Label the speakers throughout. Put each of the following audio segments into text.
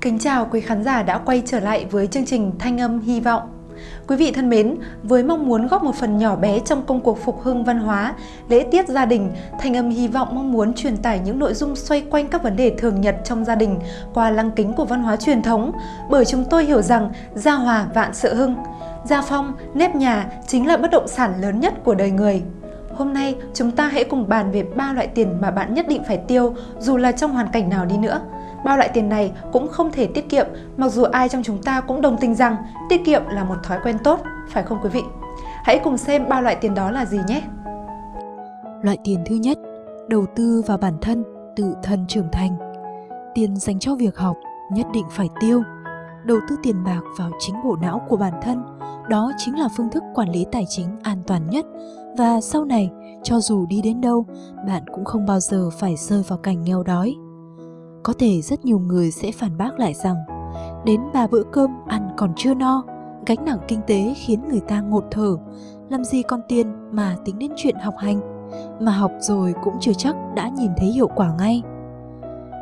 Speaker 1: Kính chào quý khán giả đã quay trở lại với chương trình Thanh âm hy vọng. Quý vị thân mến, với mong muốn góp một phần nhỏ bé trong công cuộc phục hưng văn hóa, lễ tiết gia đình, Thanh âm hy vọng mong muốn truyền tải những nội dung xoay quanh các vấn đề thường nhật trong gia đình qua lăng kính của văn hóa truyền thống, bởi chúng tôi hiểu rằng gia hòa vạn sự hưng. Gia phong, nếp nhà chính là bất động sản lớn nhất của đời người. Hôm nay, chúng ta hãy cùng bàn về ba loại tiền mà bạn nhất định phải tiêu dù là trong hoàn cảnh nào đi nữa. Bao loại tiền này cũng không thể tiết kiệm, mặc dù ai trong chúng ta cũng đồng tình rằng tiết kiệm là một thói quen tốt, phải không quý vị? Hãy cùng xem ba loại tiền đó là gì nhé!
Speaker 2: Loại tiền thứ nhất, đầu tư vào bản thân, tự thân trưởng thành. Tiền dành cho việc học nhất định phải tiêu. Đầu tư tiền bạc vào chính bộ não của bản thân, đó chính là phương thức quản lý tài chính an toàn nhất và sau này, cho dù đi đến đâu, bạn cũng không bao giờ phải rơi vào cảnh nghèo đói. Có thể rất nhiều người sẽ phản bác lại rằng đến ba bữa cơm ăn còn chưa no, gánh nặng kinh tế khiến người ta ngột thở, làm gì còn tiền mà tính đến chuyện học hành, mà học rồi cũng chưa chắc đã nhìn thấy hiệu quả ngay.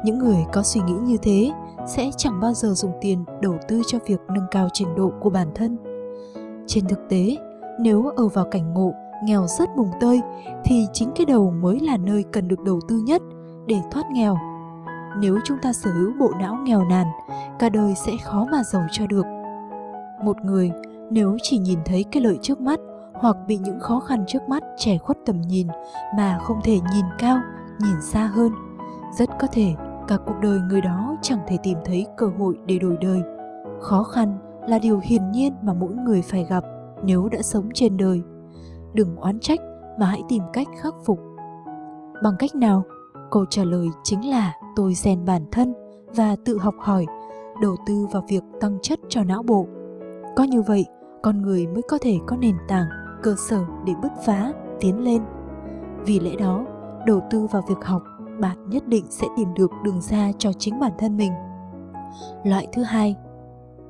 Speaker 2: Những người có suy nghĩ như thế sẽ chẳng bao giờ dùng tiền đầu tư cho việc nâng cao trình độ của bản thân. Trên thực tế, nếu ở vào cảnh ngộ nghèo rất mùng tơi thì chính cái đầu mới là nơi cần được đầu tư nhất để thoát nghèo nếu chúng ta sở hữu bộ não nghèo nàn, cả đời sẽ khó mà giàu cho được. Một người nếu chỉ nhìn thấy cái lợi trước mắt hoặc bị những khó khăn trước mắt trẻ khuất tầm nhìn mà không thể nhìn cao, nhìn xa hơn, rất có thể cả cuộc đời người đó chẳng thể tìm thấy cơ hội để đổi đời. Khó khăn là điều hiển nhiên mà mỗi người phải gặp nếu đã sống trên đời. Đừng oán trách mà hãy tìm cách khắc phục. Bằng cách nào? Câu trả lời chính là tôi rèn bản thân và tự học hỏi, đầu tư vào việc tăng chất cho não bộ. Có như vậy, con người mới có thể có nền tảng, cơ sở để bứt phá, tiến lên. Vì lẽ đó, đầu tư vào việc học, bạn nhất định sẽ tìm được đường ra cho chính bản thân mình. Loại thứ hai,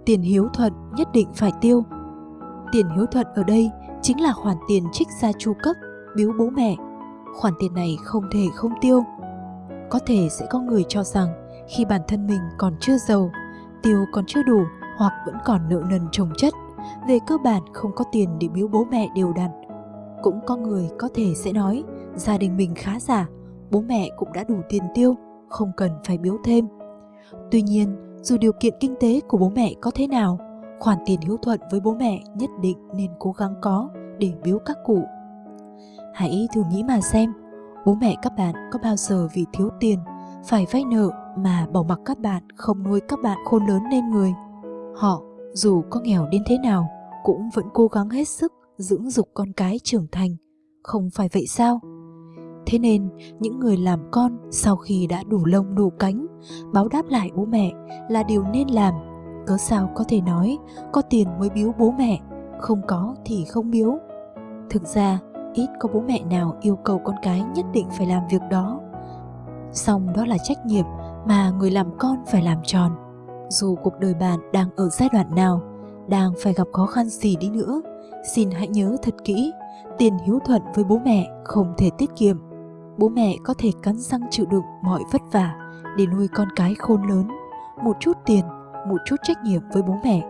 Speaker 2: tiền hiếu thuận nhất định phải tiêu. Tiền hiếu thuận ở đây chính là khoản tiền trích ra chu cấp, biếu bố mẹ. Khoản tiền này không thể không tiêu có thể sẽ có người cho rằng khi bản thân mình còn chưa giàu, tiêu còn chưa đủ hoặc vẫn còn nợ nần chồng chất, về cơ bản không có tiền để biếu bố mẹ đều đặn. Cũng có người có thể sẽ nói gia đình mình khá giả, bố mẹ cũng đã đủ tiền tiêu, không cần phải biếu thêm. Tuy nhiên, dù điều kiện kinh tế của bố mẹ có thế nào, khoản tiền hiếu thuận với bố mẹ nhất định nên cố gắng có để biếu các cụ. Hãy thử nghĩ mà xem, Bố mẹ các bạn có bao giờ vì thiếu tiền, phải vay nợ mà bỏ mặc các bạn không nuôi các bạn khôn lớn nên người. Họ, dù có nghèo đến thế nào, cũng vẫn cố gắng hết sức dưỡng dục con cái trưởng thành. Không phải vậy sao? Thế nên, những người làm con sau khi đã đủ lông đủ cánh, báo đáp lại bố mẹ là điều nên làm. Cớ sao có thể nói, có tiền mới biếu bố mẹ, không có thì không biếu. Thực ra, ít có bố mẹ nào yêu cầu con cái nhất định phải làm việc đó. Song đó là trách nhiệm mà người làm con phải làm tròn. Dù cuộc đời bạn đang ở giai đoạn nào, đang phải gặp khó khăn gì đi nữa, xin hãy nhớ thật kỹ, tiền hiếu thuận với bố mẹ không thể tiết kiệm. Bố mẹ có thể cắn răng chịu đựng mọi vất vả để nuôi con cái khôn lớn. Một chút tiền, một chút trách nhiệm với bố mẹ,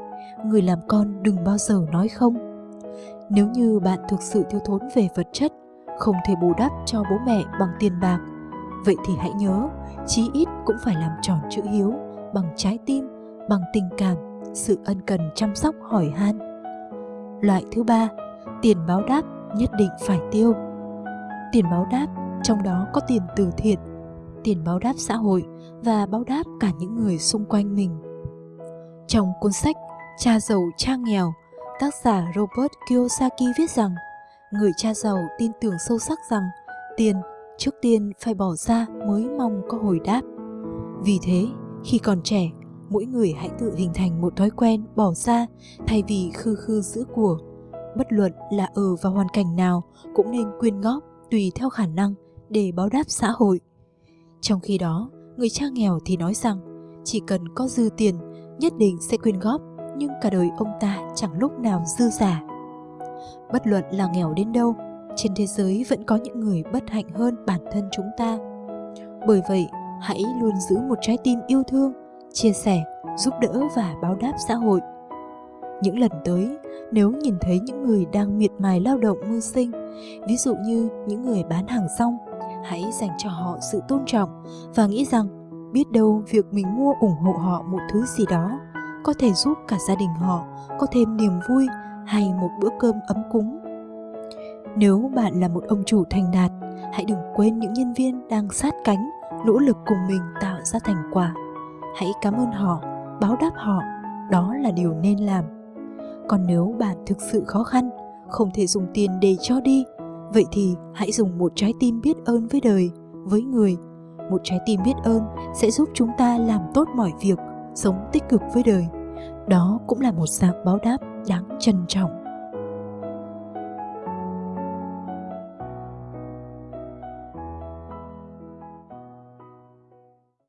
Speaker 2: người làm con đừng bao giờ nói không nếu như bạn thực sự thiếu thốn về vật chất, không thể bù đắp cho bố mẹ bằng tiền bạc, vậy thì hãy nhớ, chí ít cũng phải làm tròn chữ hiếu bằng trái tim, bằng tình cảm, sự ân cần chăm sóc hỏi han. Loại thứ ba, tiền báo đáp nhất định phải tiêu. Tiền báo đáp trong đó có tiền từ thiện, tiền báo đáp xã hội và báo đáp cả những người xung quanh mình. Trong cuốn sách Cha giàu cha nghèo Tác giả Robert Kiyosaki viết rằng, người cha giàu tin tưởng sâu sắc rằng tiền trước tiên phải bỏ ra mới mong có hồi đáp. Vì thế, khi còn trẻ, mỗi người hãy tự hình thành một thói quen bỏ ra thay vì khư khư giữ của. Bất luận là ở vào hoàn cảnh nào cũng nên quyên góp tùy theo khả năng để báo đáp xã hội. Trong khi đó, người cha nghèo thì nói rằng chỉ cần có dư tiền nhất định sẽ quyên góp nhưng cả đời ông ta chẳng lúc nào dư giả. Bất luận là nghèo đến đâu, trên thế giới vẫn có những người bất hạnh hơn bản thân chúng ta. Bởi vậy, hãy luôn giữ một trái tim yêu thương, chia sẻ, giúp đỡ và báo đáp xã hội. Những lần tới, nếu nhìn thấy những người đang miệt mài lao động mưu sinh, ví dụ như những người bán hàng rong, hãy dành cho họ sự tôn trọng và nghĩ rằng biết đâu việc mình mua ủng hộ họ một thứ gì đó có thể giúp cả gia đình họ có thêm niềm vui hay một bữa cơm ấm cúng. Nếu bạn là một ông chủ thành đạt, hãy đừng quên những nhân viên đang sát cánh, nỗ lực cùng mình tạo ra thành quả. Hãy cảm ơn họ, báo đáp họ, đó là điều nên làm. Còn nếu bạn thực sự khó khăn, không thể dùng tiền để cho đi, vậy thì hãy dùng một trái tim biết ơn với đời, với người. Một trái tim biết ơn sẽ giúp chúng ta làm tốt mọi việc, sống tích cực với đời. Đó cũng là một dạng báo đáp đáng trân trọng.